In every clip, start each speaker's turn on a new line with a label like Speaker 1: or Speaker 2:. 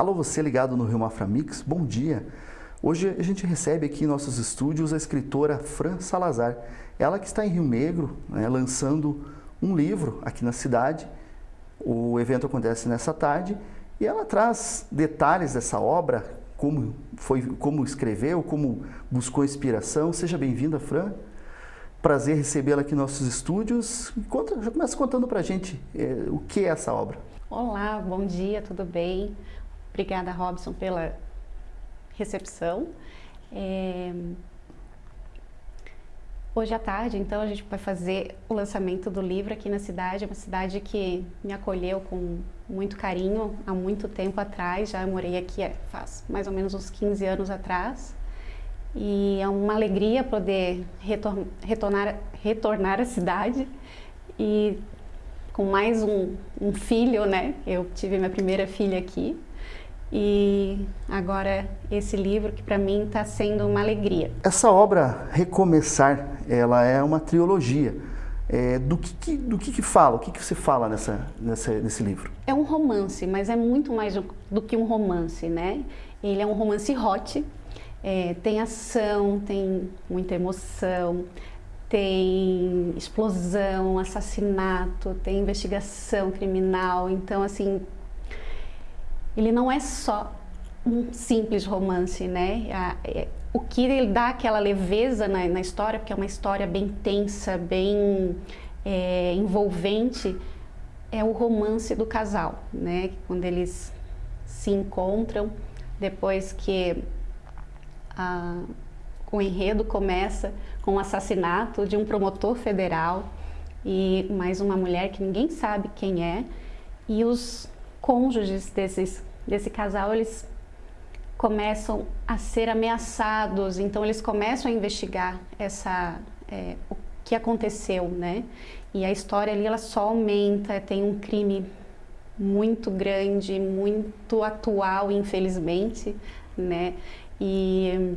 Speaker 1: Alô, você ligado no Rio Mafra Mix, bom dia. Hoje a gente recebe aqui em nossos estúdios a escritora Fran Salazar. Ela que está em Rio Negro, né, lançando um livro aqui na cidade. O evento acontece nessa tarde e ela traz detalhes dessa obra, como, foi, como escreveu, como buscou inspiração. Seja bem-vinda, Fran. Prazer recebê-la aqui em nossos estúdios. Conta, já começa contando para a gente é, o que é essa obra.
Speaker 2: Olá, bom dia, tudo bem? Obrigada, Robson, pela recepção. É... Hoje à tarde, então, a gente vai fazer o lançamento do livro aqui na cidade. É uma cidade que me acolheu com muito carinho há muito tempo atrás. Já morei aqui é, faz mais ou menos uns 15 anos atrás. E é uma alegria poder retor retornar, retornar à cidade e com mais um, um filho, né? Eu tive minha primeira filha aqui e agora esse livro que para mim está sendo uma alegria.
Speaker 1: Essa obra, Recomeçar, ela é uma trilogia. É, do que, que, do que, que fala? O que, que você fala nessa, nessa, nesse livro?
Speaker 2: É um romance, mas é muito mais do que um romance, né? Ele é um romance hot, é, tem ação, tem muita emoção, tem explosão, assassinato, tem investigação criminal, então assim ele não é só um simples romance, né? É, o que ele dá aquela leveza na, na história, porque é uma história bem tensa, bem é, envolvente, é o romance do casal, né? Quando eles se encontram, depois que a, o enredo começa com o assassinato de um promotor federal e mais uma mulher que ninguém sabe quem é, e os cônjuges desses, desse casal, eles começam a ser ameaçados, então eles começam a investigar essa, é, o que aconteceu, né? E a história ali, ela só aumenta, tem um crime muito grande, muito atual, infelizmente, né? E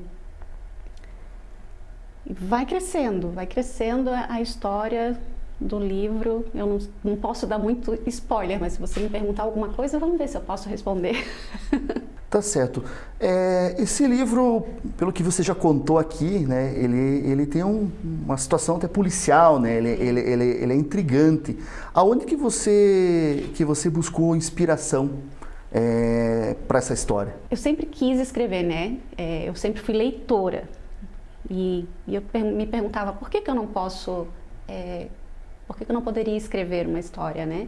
Speaker 2: vai crescendo, vai crescendo a história do livro. Eu não, não, posso dar muito spoiler, mas se você me perguntar alguma coisa, vamos ver se eu posso responder.
Speaker 1: Tá certo. É, esse livro, pelo que você já contou aqui, né, ele, ele tem um, uma situação até policial, né, ele, ele, ele, ele, é intrigante. Aonde que você, que você buscou inspiração é, para essa história?
Speaker 2: Eu sempre quis escrever, né? É, eu sempre fui leitora. E, e eu me perguntava, por que, que eu não posso é, por que eu não poderia escrever uma história, né?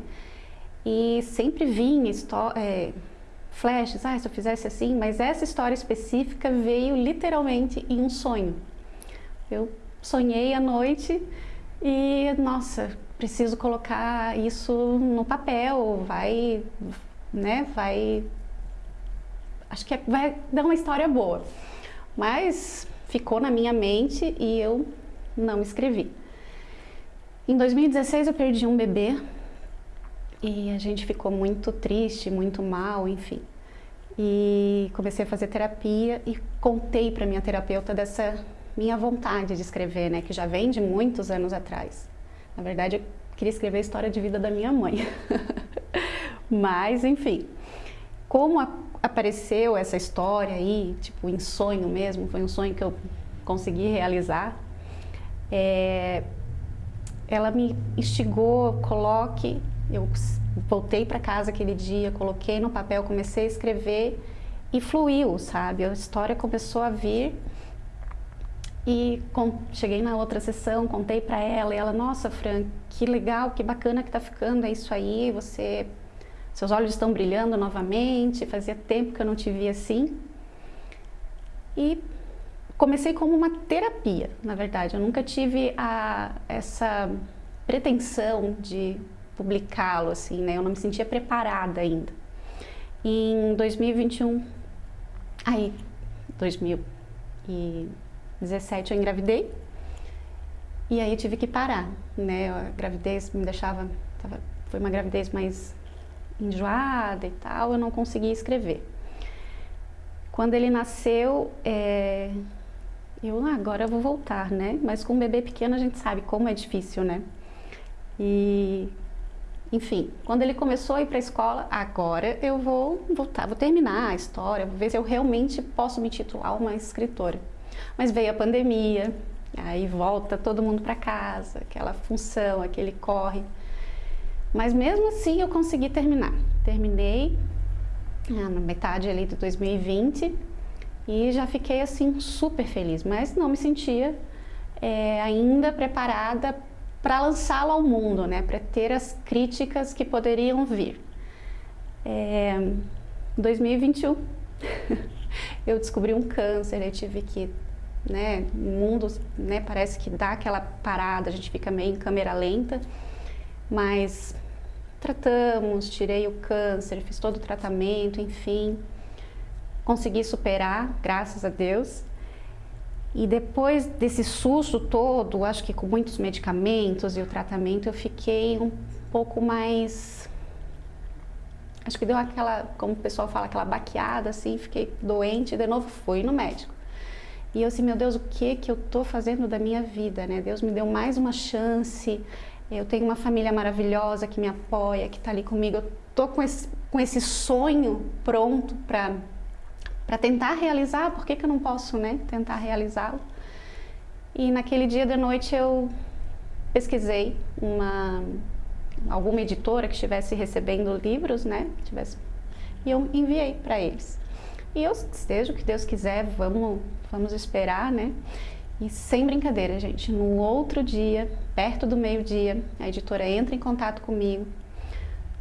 Speaker 2: E sempre vinha é, flashes, ah, se eu fizesse assim, mas essa história específica veio literalmente em um sonho. Eu sonhei à noite e, nossa, preciso colocar isso no papel, vai, né, vai, acho que vai dar uma história boa. Mas ficou na minha mente e eu não escrevi. Em 2016 eu perdi um bebê e a gente ficou muito triste, muito mal, enfim. E comecei a fazer terapia e contei para minha terapeuta dessa minha vontade de escrever, né, que já vem de muitos anos atrás. Na verdade, eu queria escrever a história de vida da minha mãe. Mas, enfim, como a, apareceu essa história aí, tipo, em sonho mesmo, foi um sonho que eu consegui realizar, é, ela me instigou, coloque, eu voltei para casa aquele dia, coloquei no papel, comecei a escrever e fluiu, sabe? A história começou a vir e com, cheguei na outra sessão, contei para ela e ela, nossa, Fran, que legal, que bacana que tá ficando, é isso aí, você, seus olhos estão brilhando novamente, fazia tempo que eu não te via assim. E comecei como uma terapia, na verdade. Eu nunca tive a, essa pretensão de publicá-lo, assim, né? Eu não me sentia preparada ainda. Em 2021, aí, 2017 eu engravidei e aí eu tive que parar, né? A gravidez me deixava, tava, foi uma gravidez mais enjoada e tal, eu não conseguia escrever. Quando ele nasceu, é, eu, ah, agora eu vou voltar, né? Mas com um bebê pequeno a gente sabe como é difícil, né? E enfim, quando ele começou a ir para a escola, agora eu vou voltar, vou terminar a história, vou ver se eu realmente posso me titular uma escritora. Mas veio a pandemia, aí volta todo mundo para casa, aquela função, aquele corre. Mas mesmo assim eu consegui terminar. Terminei ah, na metade ali de 2020 e já fiquei assim super feliz, mas não me sentia é, ainda preparada para lançá-lo ao mundo, né? para ter as críticas que poderiam vir. É, 2021, eu descobri um câncer, eu tive que, né, o mundo né, parece que dá aquela parada, a gente fica meio em câmera lenta, mas tratamos, tirei o câncer, fiz todo o tratamento, enfim, consegui superar, graças a Deus. E depois desse susto todo, acho que com muitos medicamentos e o tratamento, eu fiquei um pouco mais. Acho que deu aquela, como o pessoal fala, aquela baqueada, assim, fiquei doente, de novo fui no médico. E eu assim, meu Deus, o que que eu tô fazendo da minha vida, né? Deus me deu mais uma chance. Eu tenho uma família maravilhosa que me apoia, que está ali comigo. Eu tô com esse, com esse sonho pronto para para tentar realizar, por que, que eu não posso né, tentar realizá-lo? E naquele dia de noite eu pesquisei uma, alguma editora que estivesse recebendo livros, né? Tivesse, e eu enviei para eles. E eu, seja o que Deus quiser, vamos, vamos esperar, né? E sem brincadeira, gente, no outro dia, perto do meio-dia, a editora entra em contato comigo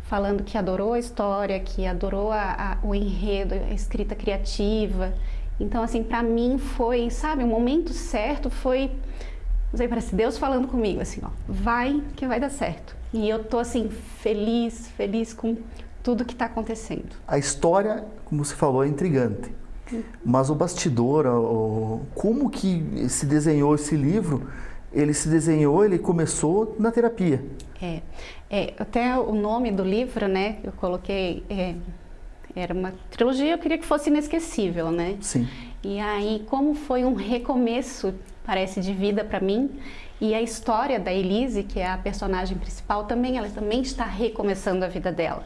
Speaker 2: falando que adorou a história, que adorou a, a, o enredo, a escrita criativa. Então, assim, para mim foi, sabe, o momento certo foi, não sei, parece Deus falando comigo, assim, ó, vai que vai dar certo. E eu tô, assim, feliz, feliz com tudo que está acontecendo.
Speaker 1: A história, como você falou, é intrigante. Mas o bastidor, o, como que se desenhou esse livro, ele se desenhou, ele começou na terapia.
Speaker 2: É, é até o nome do livro, né, eu coloquei, é, era uma trilogia, eu queria que fosse inesquecível, né?
Speaker 1: Sim.
Speaker 2: E aí, como foi um recomeço, parece, de vida para mim, e a história da Elise, que é a personagem principal, também, ela também está recomeçando a vida dela.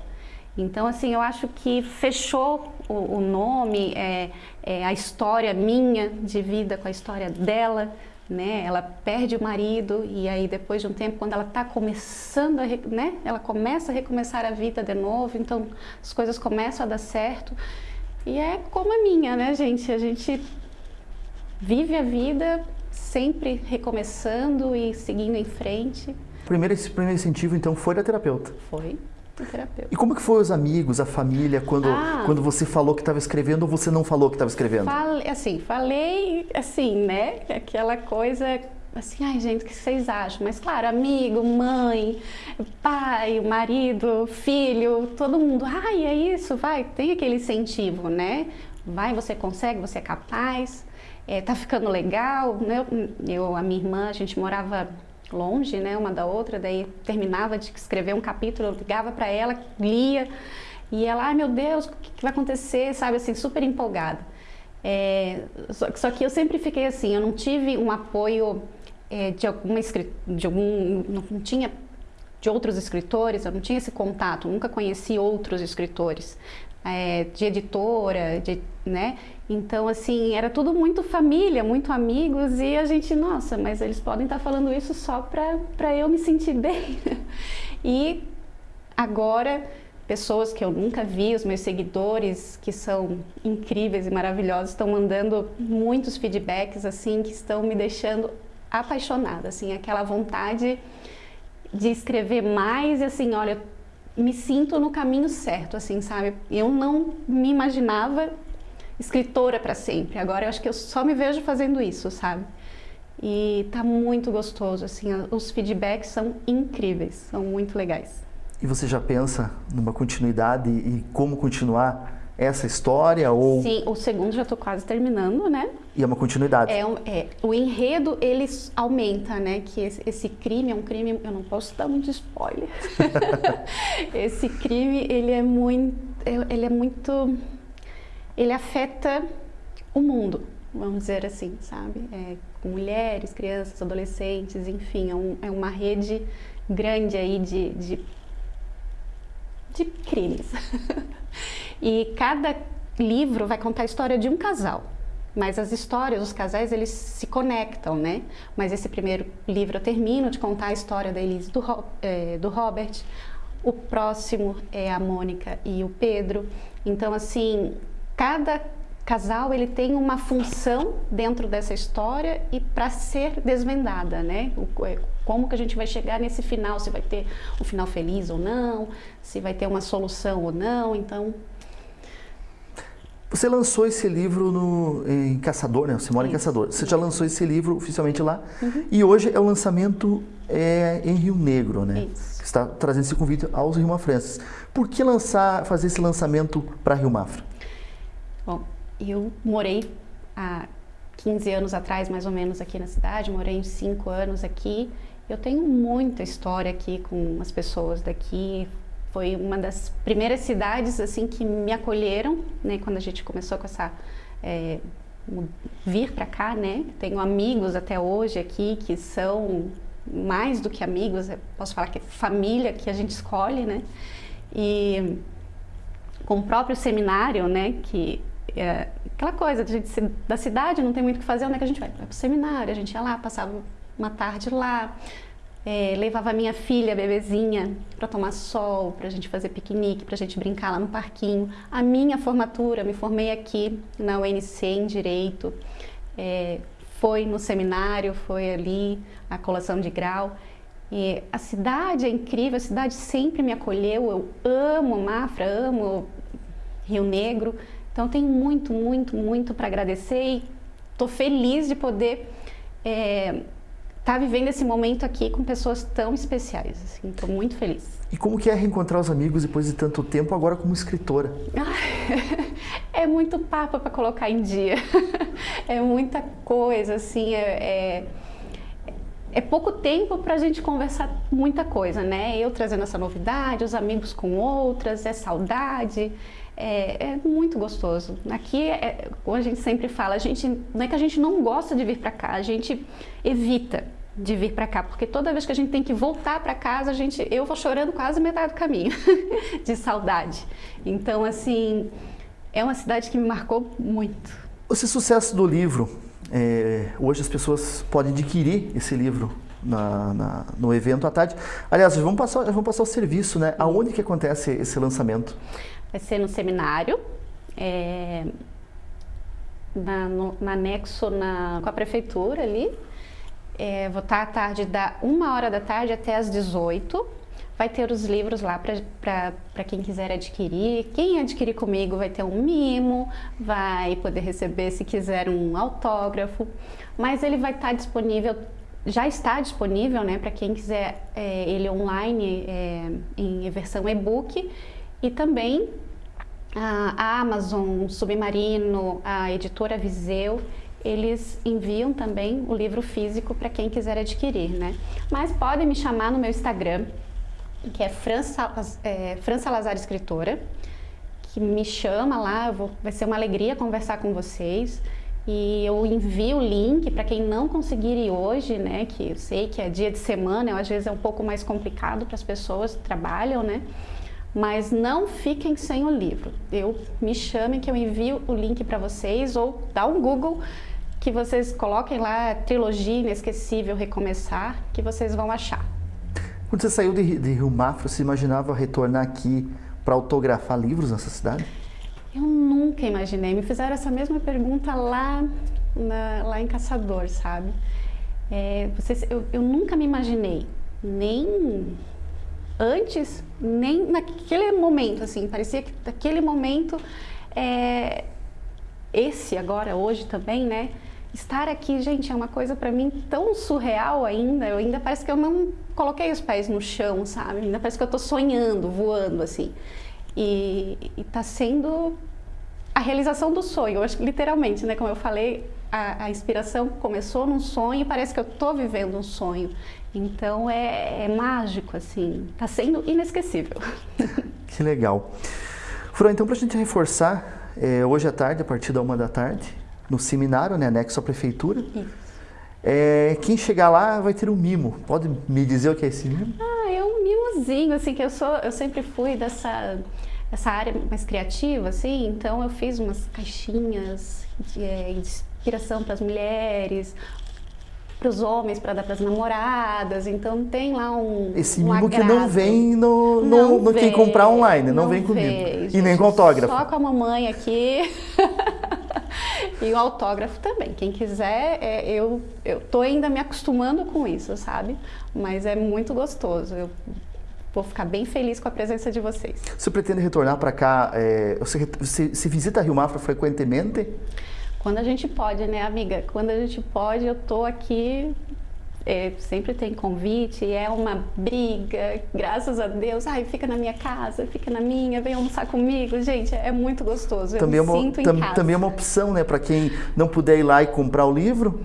Speaker 2: Então, assim, eu acho que fechou o, o nome, é, é, a história minha de vida com a história dela, né? Ela perde o marido e aí depois de um tempo, quando ela está começando, a, né? Ela começa a recomeçar a vida de novo, então as coisas começam a dar certo. E é como a minha, né, gente? A gente vive a vida sempre recomeçando e seguindo em frente.
Speaker 1: Primeiro, esse primeiro incentivo, então, foi da terapeuta?
Speaker 2: Foi terapeuta.
Speaker 1: E como que foi os amigos, a família, quando, ah, quando você falou que estava escrevendo ou você não falou que estava escrevendo?
Speaker 2: Falei, assim, falei assim, né? Aquela coisa assim, ai gente, o que vocês acham? Mas claro, amigo, mãe, pai, marido, filho, todo mundo, ai, é isso, vai, tem aquele incentivo, né? Vai, você consegue, você é capaz, é, tá ficando legal, né? Eu, a minha irmã, a gente morava longe, né, uma da outra, daí terminava de escrever um capítulo, eu ligava para ela, lia, e ela, ai meu Deus, o que, vai acontecer, sabe, assim, super empolgada. É, só, só, que eu sempre fiquei assim, eu não tive um apoio é, de alguma de algum, não tinha de outros escritores, eu não tinha esse contato, nunca conheci outros escritores é, de editora, de, né? Então, assim, era tudo muito família, muito amigos e a gente, nossa, mas eles podem estar falando isso só para eu me sentir bem. e agora, pessoas que eu nunca vi, os meus seguidores, que são incríveis e maravilhosos, estão mandando muitos feedbacks, assim, que estão me deixando apaixonada, assim, aquela vontade de escrever mais e assim, olha, me sinto no caminho certo, assim, sabe? Eu não me imaginava escritora para sempre. Agora eu acho que eu só me vejo fazendo isso, sabe? E tá muito gostoso, assim, os feedbacks são incríveis, são muito legais.
Speaker 1: E você já pensa numa continuidade e como continuar essa história ou
Speaker 2: Sim, o segundo já estou quase terminando, né?
Speaker 1: E é uma continuidade.
Speaker 2: É, é, o enredo ele aumenta, né? Que esse, esse, crime é um crime, eu não posso dar muito spoiler. esse crime ele é muito, ele é muito, ele afeta o mundo, vamos dizer assim, sabe? É, mulheres, crianças, adolescentes, enfim, é, um, é uma rede grande aí de, de de crimes. e cada livro vai contar a história de um casal. Mas as histórias, os casais, eles se conectam, né? Mas esse primeiro livro eu termino de contar a história da Elise do, é, do Robert. O próximo é a Mônica e o Pedro. Então, assim, cada casal ele tem uma função dentro dessa história e para ser desvendada, né? É, como que a gente vai chegar nesse final, se vai ter um final feliz ou não, se vai ter uma solução ou não, então...
Speaker 1: Você lançou esse livro no, em Caçador, né? Você mora Isso. em Caçador. Você já lançou esse livro oficialmente lá uhum. e hoje é o lançamento é, em Rio Negro, né? Isso. está trazendo esse convite aos Rio Mafrenses. Por que lançar, fazer esse lançamento para Rio Mafra?
Speaker 2: Eu morei há 15 anos atrás, mais ou menos, aqui na cidade, morei uns 5 anos aqui. Eu tenho muita história aqui com as pessoas daqui. Foi uma das primeiras cidades assim que me acolheram, né, quando a gente começou com essa é, vir para cá, né? Tenho amigos até hoje aqui que são mais do que amigos, posso falar que é família que a gente escolhe, né? E com o próprio seminário, né, que é, aquela coisa de da cidade, não tem muito o que fazer, onde é que a gente vai? Vai para o seminário, a gente ia lá, passava uma tarde lá, é, levava minha filha, bebezinha, para tomar sol, para a gente fazer piquenique, para a gente brincar lá no parquinho. A minha formatura, me formei aqui na UNC em Direito, é, foi no seminário, foi ali a colação de grau. E a cidade é incrível, a cidade sempre me acolheu, eu amo Mafra, amo Rio Negro, então tenho muito, muito, muito para agradecer e estou feliz de poder estar é, tá vivendo esse momento aqui com pessoas tão especiais. Estou assim, muito feliz.
Speaker 1: E como que é reencontrar os amigos depois de tanto tempo agora como escritora?
Speaker 2: é muito papo para colocar em dia. é muita coisa, assim, é, é é pouco tempo para a gente conversar muita coisa, né? Eu trazendo essa novidade, os amigos com outras, é saudade, é, é muito gostoso. Aqui, é, como a gente sempre fala, a gente não é que a gente não gosta de vir para cá, a gente evita de vir para cá, porque toda vez que a gente tem que voltar para casa, a gente, eu vou chorando quase metade do caminho de saudade. Então, assim, é uma cidade que me marcou muito.
Speaker 1: Esse sucesso do livro é, hoje as pessoas podem adquirir esse livro na, na, no evento à tarde. Aliás, vamos passar, vamos passar o serviço, né? Aonde que acontece esse lançamento?
Speaker 2: Vai ser no seminário, é, na, no, na anexo na, com a prefeitura ali. É, vou estar à tarde da uma hora da tarde até às 18 Vai ter os livros lá para quem quiser adquirir. Quem adquirir comigo vai ter um mimo, vai poder receber, se quiser, um autógrafo. Mas ele vai estar disponível, já está disponível, né, para quem quiser é, ele online é, em versão e-book. E também a Amazon, Submarino, a editora Viseu, eles enviam também o livro físico para quem quiser adquirir, né? Mas podem me chamar no meu Instagram, que é Fran, é, Fran Salazar Escritora, que me chama lá, vou, vai ser uma alegria conversar com vocês. E eu envio o link para quem não conseguir ir hoje, né? Que eu sei que é dia de semana, às vezes é um pouco mais complicado para as pessoas que trabalham, né? Mas não fiquem sem o livro. Eu me chamem que eu envio o link para vocês ou dá um Google que vocês coloquem lá trilogia inesquecível recomeçar que vocês vão achar.
Speaker 1: Quando você saiu de, de Rio Mafra, você imaginava retornar aqui para autografar livros nessa cidade?
Speaker 2: Nunca imaginei. Me fizeram essa mesma pergunta lá, na, lá em Caçador, sabe? É, vocês, eu, eu nunca me imaginei, nem antes, nem naquele momento, assim, parecia que naquele momento, é, esse agora, hoje também, né, estar aqui, gente, é uma coisa para mim tão surreal ainda. Eu ainda parece que eu não coloquei os pés no chão, sabe? Ainda parece que eu estou sonhando, voando assim. E, está sendo a realização do sonho. Acho que literalmente, né? Como eu falei, a, a inspiração começou num sonho e parece que eu estou vivendo um sonho. Então é, é mágico, assim. Está sendo inesquecível.
Speaker 1: Que legal. Fran, então para a gente reforçar, é, hoje à tarde, a partir da uma da tarde, no seminário, né, anexo à prefeitura. É, quem chegar lá vai ter um mimo. Pode me dizer o que é esse mimo?
Speaker 2: Ah, é um mimozinho assim, que eu sou, eu sempre fui dessa essa área mais criativa, assim, então eu fiz umas caixinhas de, é, de inspiração para as mulheres, para os homens, para dar para as namoradas, então tem lá um
Speaker 1: Esse
Speaker 2: um
Speaker 1: mimo que não vem no, no,
Speaker 2: não
Speaker 1: no
Speaker 2: vem,
Speaker 1: quem comprar online, não,
Speaker 2: não
Speaker 1: vem comigo.
Speaker 2: vem,
Speaker 1: e nem com autógrafo.
Speaker 2: Só com a mamãe aqui. e o autógrafo também. Quem quiser, é, eu, eu tô ainda me acostumando com isso, sabe? Mas é muito gostoso. Eu vou ficar bem feliz com a presença de vocês.
Speaker 1: Você pretende retornar para cá? É, você, você, você visita Rio Mafra frequentemente?
Speaker 2: Quando a gente pode, né, amiga? Quando a gente pode, eu tô aqui. É, sempre tem convite, é uma briga, graças a Deus. Ai, fica na minha casa, fica na minha, vem almoçar comigo. Gente, é muito gostoso. Eu
Speaker 1: também
Speaker 2: me
Speaker 1: é uma,
Speaker 2: sinto
Speaker 1: tam. Também é uma opção, né, para quem não puder ir lá e comprar o livro.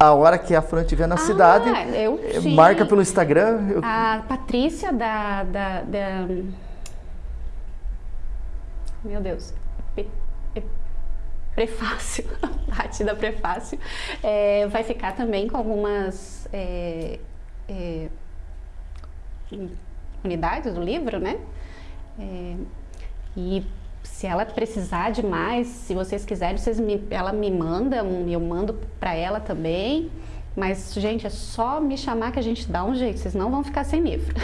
Speaker 1: A hora que a Fran estiver na
Speaker 2: Ah,
Speaker 1: cidade,
Speaker 2: eu,
Speaker 1: eh, marca pelo Instagram. eu-
Speaker 2: A Patrícia da, da, da- Meu Deus. Pe- Prefácio, Paty da Prefácio, é, vai ficar também com algumas é, é, unidades do livro, né? É, e se ela precisar de mais, se vocês quiserem, vocês me, ela me manda, eu mando para ela também. Mas, gente, é só me chamar que a gente dá um jeito, vocês não vão ficar sem livro.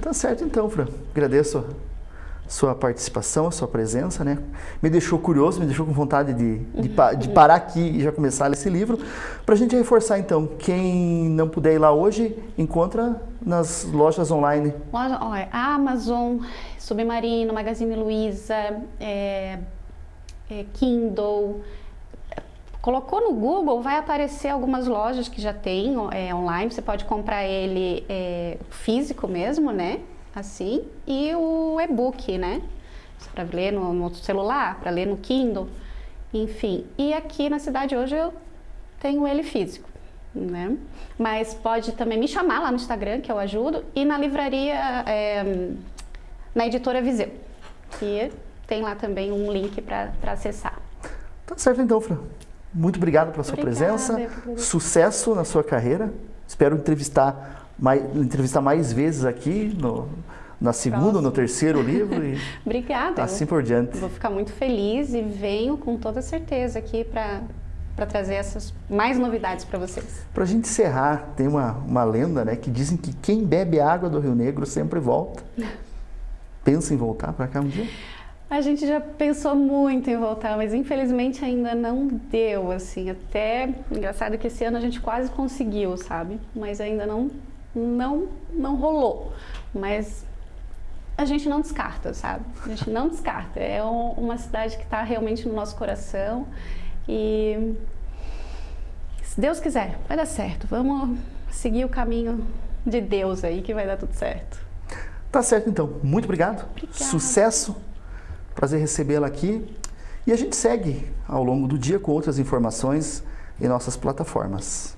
Speaker 1: Tá certo então, Fran. Agradeço sua participação, a sua presença, né? Me deixou curioso, me deixou com vontade de, de, de parar aqui e já começar a ler esse livro. Para a gente reforçar então, quem não puder ir lá hoje, encontra nas lojas online.
Speaker 2: Loja, olha, Amazon, Submarino, Magazine Luiza, é, é, Kindle. Colocou no Google, vai aparecer algumas lojas que já tem é, online. Você pode comprar ele é, físico mesmo, né? Assim, e o e-book, né? Para ler no, no celular, para ler no Kindle, enfim. E aqui na cidade hoje eu tenho ele físico, né? Mas pode também me chamar lá no Instagram, que eu ajudo, e na livraria, é, na editora Viseu, que tem lá também um link para acessar.
Speaker 1: Tá certo então, Fran. Muito obrigado pela sua
Speaker 2: Obrigada,
Speaker 1: presença. Sucesso na sua carreira. Espero entrevistar mais, entrevistar mais vezes aqui no, na segunda, no terceiro livro e
Speaker 2: Obrigada.
Speaker 1: assim por diante.
Speaker 2: Vou ficar muito feliz e venho com toda certeza aqui para para trazer essas mais novidades para vocês.
Speaker 1: Para a gente encerrar, tem uma, uma lenda né, que dizem que quem bebe água do Rio Negro sempre volta. Pensa em voltar para cá um dia?
Speaker 2: A gente já pensou muito em voltar, mas infelizmente ainda não deu, assim, até engraçado que esse ano a gente quase conseguiu, sabe? Mas ainda não não não rolou. Mas a gente não descarta, sabe? A gente não descarta. É um- uma cidade que está realmente no nosso coração e se Deus quiser, vai dar certo. Vamos seguir o caminho de Deus aí que vai dar tudo certo.
Speaker 1: Tá certo então. Muito obrigado.
Speaker 2: Obrigada.
Speaker 1: Sucesso. Prazer recebê-la aqui. E a gente segue ao longo do dia com outras informações em nossas plataformas.